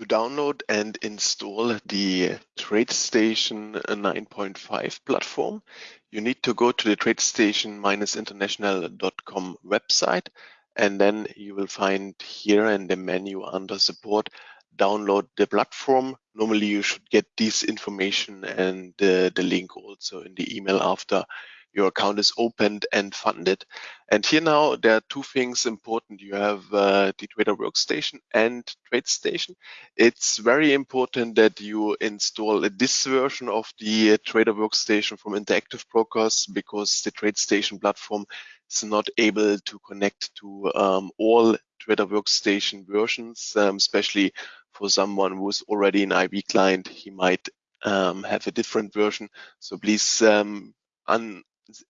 To download and install the TradeStation 9.5 platform, you need to go to the TradeStation-international.com website and then you will find here in the menu under support, download the platform. Normally you should get this information and uh, the link also in the email after your account is opened and funded. And here now, there are two things important. You have uh, the Trader Workstation and TradeStation. It's very important that you install this version of the Trader Workstation from Interactive Brokers because the TradeStation platform is not able to connect to um, all Trader Workstation versions, um, especially for someone who's already an IB client, he might um, have a different version. So please um, un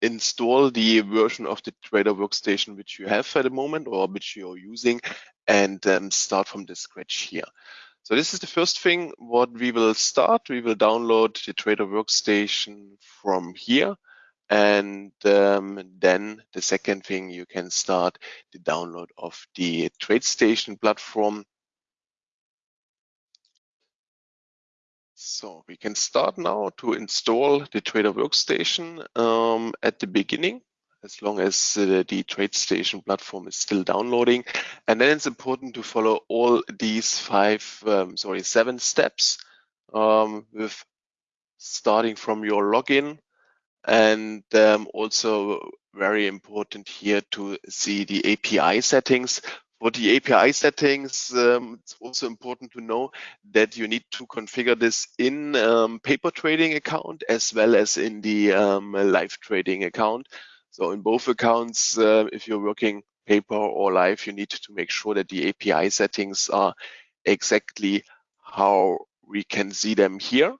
install the version of the Trader Workstation which you have at the moment or which you're using and um, start from the scratch here. So this is the first thing what we will start. We will download the Trader Workstation from here. And um, then the second thing, you can start the download of the TradeStation platform. So we can start now to install the Trader Workstation um, at the beginning, as long as uh, the TradeStation platform is still downloading. And then it's important to follow all these five, um, sorry, seven steps um, with starting from your login and um, also very important here to see the API settings for the API settings, um, it's also important to know that you need to configure this in um, paper trading account as well as in the um, live trading account. So in both accounts, uh, if you're working paper or live, you need to make sure that the API settings are exactly how we can see them here.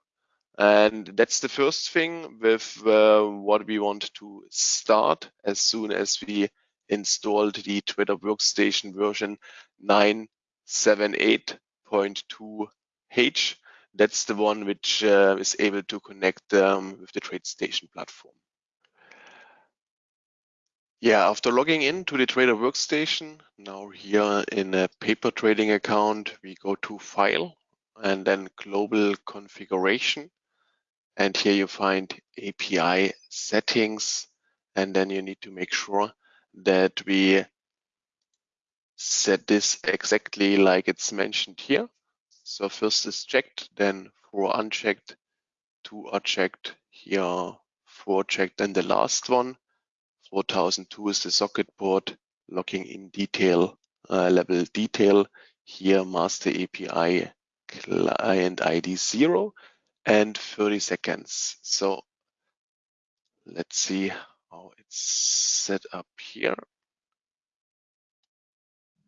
And that's the first thing with uh, what we want to start as soon as we installed the Trader Workstation version 978.2H. That's the one which uh, is able to connect um, with the TradeStation platform. Yeah, after logging in to the Trader Workstation, now here in a paper trading account, we go to File and then Global Configuration. And here you find API settings. And then you need to make sure that we set this exactly like it's mentioned here. So first is checked, then four unchecked, two are checked, here four checked, and the last one, 4002 is the socket port, locking in detail, uh, level detail, here master API client ID zero and 30 seconds. So let's see how it's set up here.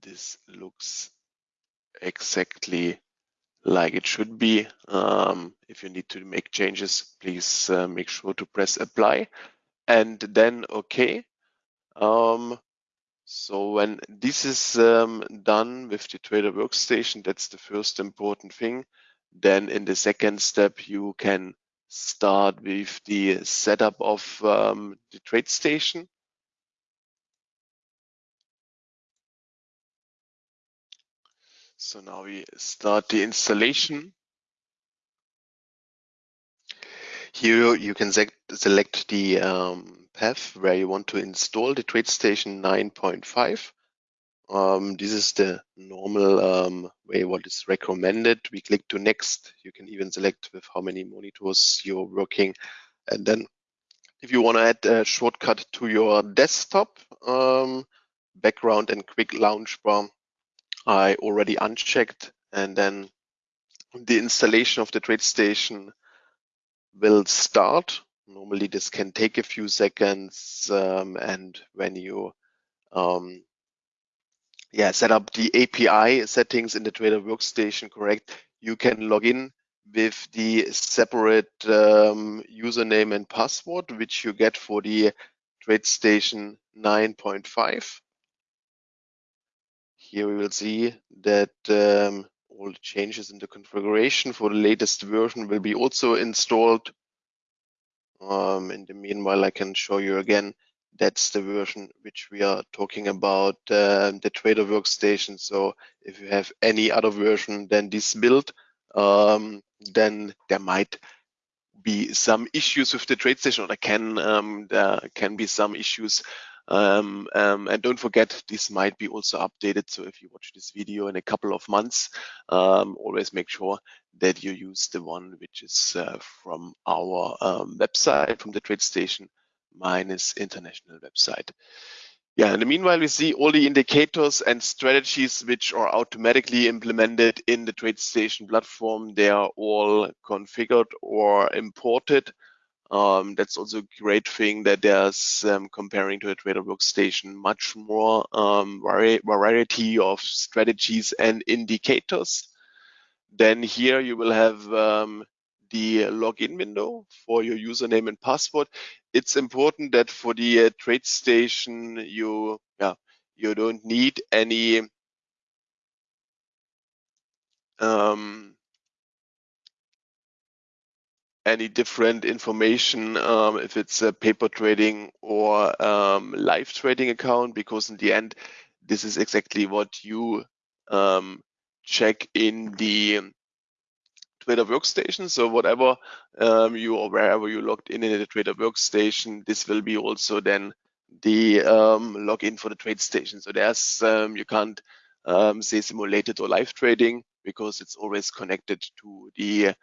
This looks exactly like it should be. Um, if you need to make changes, please uh, make sure to press apply and then OK. Um, so when this is um, done with the Trader Workstation, that's the first important thing. Then in the second step, you can start with the setup of um, the TradeStation. So now we start the installation. Here you can select the um, path where you want to install the TradeStation 9.5. Um, this is the normal um, way what is recommended. We click to next. You can even select with how many monitors you're working. And then if you want to add a shortcut to your desktop, um, background and quick launch bar, I already unchecked. And then the installation of the TradeStation will start. Normally this can take a few seconds. Um, and when you um, yeah, set up the API settings in the Trader Workstation correct, you can log in with the separate um, username and password, which you get for the TradeStation 9.5. Here we will see that um, all the changes in the configuration for the latest version will be also installed. Um, in the meanwhile, I can show you again that's the version which we are talking about, uh, the Trader workstation. So if you have any other version than this build, um, then there might be some issues with the TradeStation or there can um, there can be some issues. Um, um, and don't forget this might be also updated. So if you watch this video in a couple of months um, always make sure that you use the one which is uh, from our website from the TradeStation minus international website yeah, in the meanwhile, we see all the indicators and strategies which are automatically implemented in the TradeStation platform. They are all configured or imported. Um, that's also a great thing that there's um, comparing to a trader workstation much more um, vari variety of strategies and indicators. Then here you will have um, the login window for your username and password. It's important that for the uh, TradeStation, you yeah you don't need any um, any different information um, if it's a paper trading or um, live trading account because in the end this is exactly what you um, check in the Trader workstation. So whatever um, you or wherever you logged in in the Trader workstation, this will be also then the um, login for the TradeStation. So there's um, you can't um, say simulated or live trading because it's always connected to the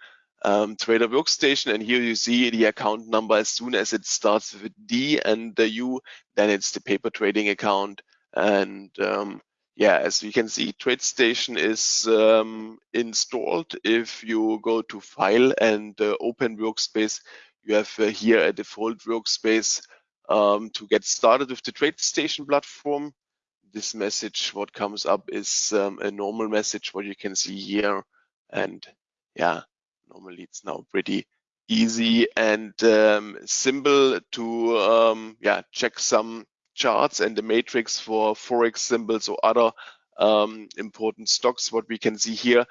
um, Trader workstation. And here you see the account number as soon as it starts with D and the U, then it's the paper trading account. And um, yeah, as you can see, TradeStation is um, installed. If you go to File and uh, Open Workspace, you have uh, here a default workspace um, to get started with the TradeStation platform. This message, what comes up is um, a normal message, what you can see here. And yeah, normally it's now pretty easy and um, simple to um, yeah check some charts and the matrix for forex symbols or other um, important stocks what we can see here.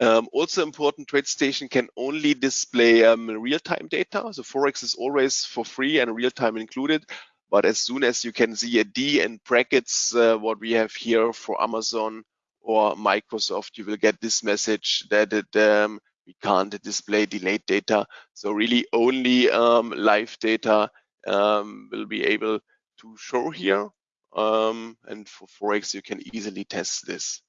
Um, also important TradeStation can only display um, real-time data. So forex is always for free and real-time included. But as soon as you can see a d in brackets uh, what we have here for amazon or microsoft you will get this message that it um, we can't display delayed data. So really only um, live data um, will be able to show here. Um, and for Forex, you can easily test this.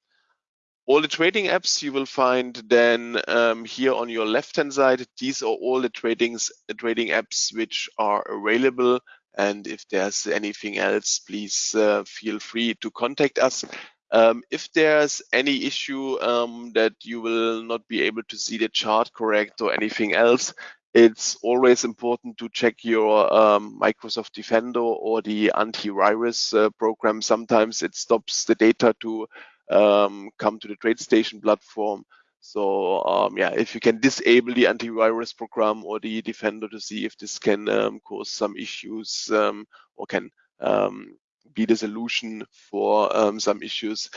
All the trading apps you will find then um, here on your left-hand side. These are all the tradings, trading apps which are available. And if there's anything else, please uh, feel free to contact us. Um, if there's any issue um, that you will not be able to see the chart correct or anything else, it's always important to check your um, Microsoft Defender or the antivirus uh, program. Sometimes it stops the data to um, come to the TradeStation platform. So um, yeah, if you can disable the antivirus program or the Defender to see if this can um, cause some issues um, or can um, be the solution for some issues,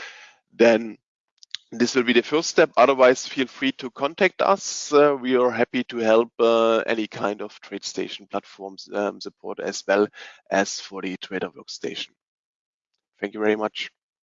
then this will be the first step. Otherwise, feel free to contact us. Uh, we are happy to help uh, any kind of TradeStation platforms um, support as well as for the Trader Workstation. Thank you very much.